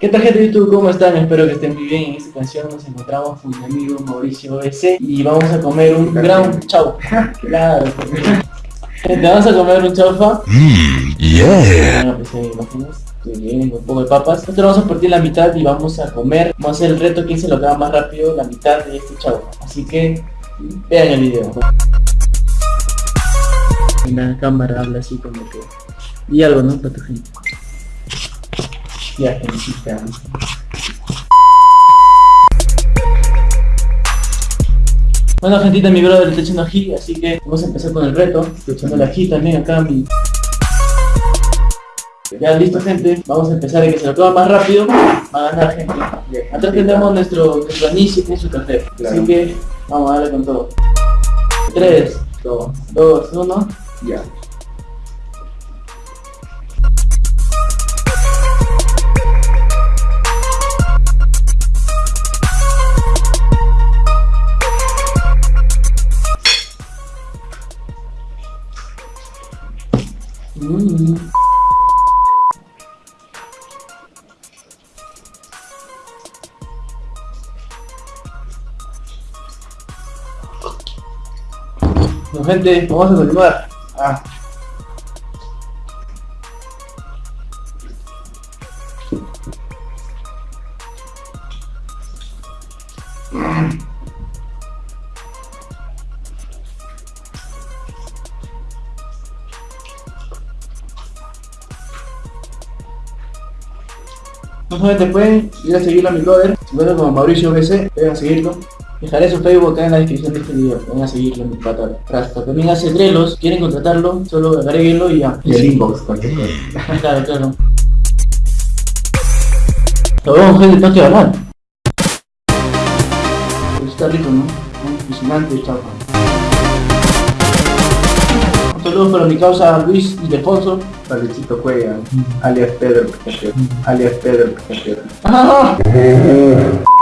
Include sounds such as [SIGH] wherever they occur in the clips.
¿Qué tal gente de YouTube? ¿Cómo están? Espero que estén muy bien. En esta canción nos encontramos con mi amigo Mauricio BC y vamos a comer un gran chau. [LAUGHS] Claro. Gente, vamos a comer un chaufa. Mmm, yeah. Bueno, pues eh, imágenes que vienen con un poco de papas. Nosotros vamos a partir la mitad y vamos a comer. Vamos a hacer el reto quién se lo acaba más rápido la mitad de este chaufa. Así que vean el video. Y la cámara habla así como que... Y algo, ¿no? Para tu gente. Ya. Bueno, gentita, mi brother está echando ají, así que vamos a empezar con el reto. Estoy echando el ají también acá, mi... Ya listo gente, vamos a empezar el que se lo toma más rápido, va a ganar gente. Atrás tenemos nuestro, nuestro anís y su café. Así que vamos a darle con todo. 3, 2, 1, ya. Bueno, gente, vamos a continuar. Ah. No solamente pueden ir a seguirlo a mi brother, encuentra como Mauricio BC, a seguirlo. Dejaré su Facebook acá en la descripción de este video, vayan a seguirlo mi pata. Rasta. También hace trelos, quieren contratarlo, solo agréguenlo y ya. Y el inbox, cualquier cosa. Claro, claro. Lo vemos gente, tengo que hablar. Pero está rico, ¿no? Impresionante, chapa. Un saludo para mi causa Luis Ildefonso. Para Luisito Cuella, alias Pedro alias Pedro [LAUGHS]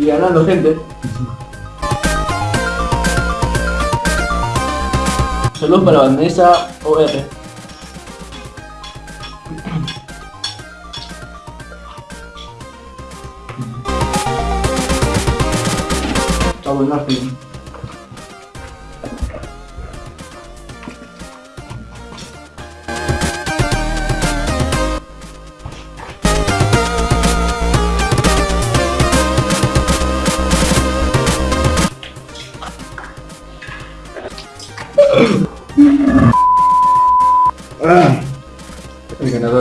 Y ganando gente. Saludos para Vanessa OR. Está bueno,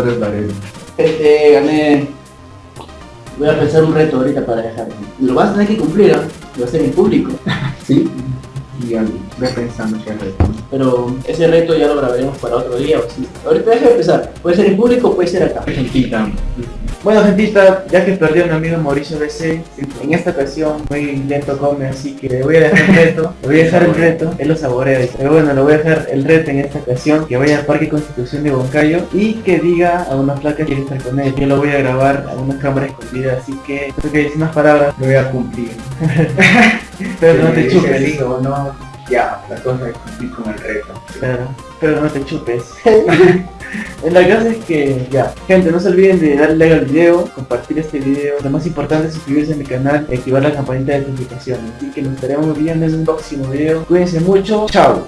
Es Varela. Este, gané. Voy a pensar un reto ahorita para dejar. Lo vas a tener que cumplir, ¿ah? Lo va a hacer en público. [LAUGHS] ¿Sí? Y ve pensando qué reto. Pero ese reto ya lo grabaremos para otro día o así. Ahorita deja de empezar. Puede ser en público o puede ser acá. Gentita. Bueno, gentita, ya que perdió mi amigo Mauricio BC, en esta ocasión muy lento come, así que le voy a dejar el reto, le voy a dejar el reto, él lo saborea, pero bueno, le voy a dejar el reto en esta ocasión, que vaya al Parque Constitución de Boncayo y que diga a una placa que quiere estar con él. Yo lo voy a grabar a una cámara escondida, así que creo que dice unas palabras, Lo voy a cumplir. [LAUGHS] pero no te chupes. no, ya, la cosa es cumplir con el reto. Claro, pero no te chupes. [LAUGHS] La cosa es que ya, gente, no se olviden de darle like al video, compartir este video. Lo más importante es suscribirse a mi canal y activar la campanita de notificaciones. Así que nos estaremos viendo en un próximo video. Cuídense mucho, chao.